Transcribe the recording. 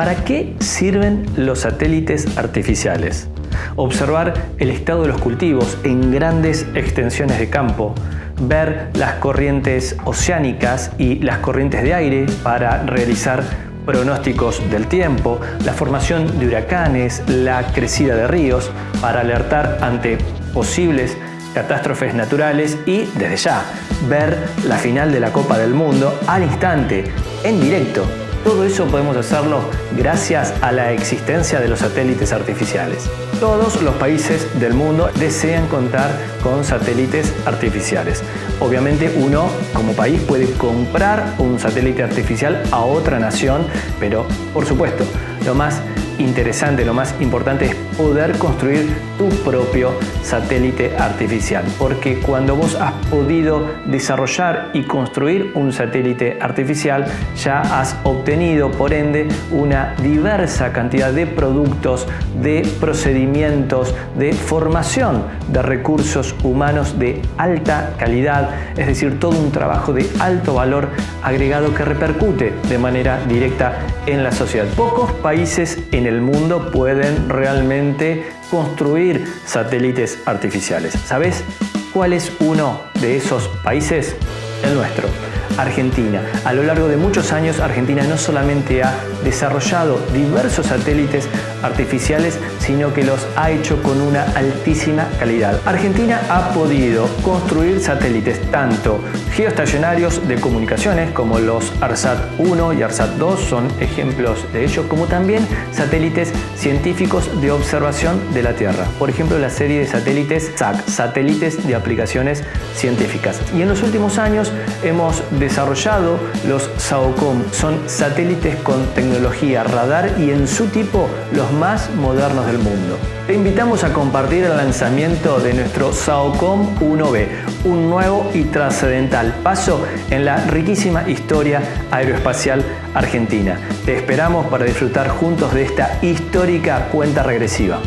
¿Para qué sirven los satélites artificiales? Observar el estado de los cultivos en grandes extensiones de campo, ver las corrientes oceánicas y las corrientes de aire para realizar pronósticos del tiempo, la formación de huracanes, la crecida de ríos para alertar ante posibles catástrofes naturales y, desde ya, ver la final de la Copa del Mundo al instante, en directo. Todo eso podemos hacerlo gracias a la existencia de los satélites artificiales. Todos los países del mundo desean contar con satélites artificiales. Obviamente uno como país puede comprar un satélite artificial a otra nación, pero por supuesto, lo más interesante, lo más importante es poder construir tu propio satélite artificial. Porque cuando vos has podido desarrollar y construir un satélite artificial, ya has obtenido por ende una diversa cantidad de productos, de procedimientos, de formación de recursos humanos de alta calidad, es decir, todo un trabajo de alto valor agregado que repercute de manera directa en la sociedad. Pocos países en el mundo pueden realmente construir satélites artificiales. ¿Sabes cuál es uno de esos países? El nuestro. Argentina. A lo largo de muchos años, Argentina no solamente ha desarrollado diversos satélites artificiales, sino que los ha hecho con una altísima calidad. Argentina ha podido construir satélites tanto geoestacionarios de comunicaciones como los ARSAT-1 y ARSAT-2 son ejemplos de ello, como también satélites científicos de observación de la Tierra. Por ejemplo, la serie de satélites SAC, satélites de aplicaciones científicas. Y en los últimos hemos desarrollado los SAOCOM, son satélites con tecnología radar y en su tipo los más modernos del mundo. Te invitamos a compartir el lanzamiento de nuestro SAOCOM 1B, un nuevo y trascendental paso en la riquísima historia aeroespacial argentina. Te esperamos para disfrutar juntos de esta histórica cuenta regresiva.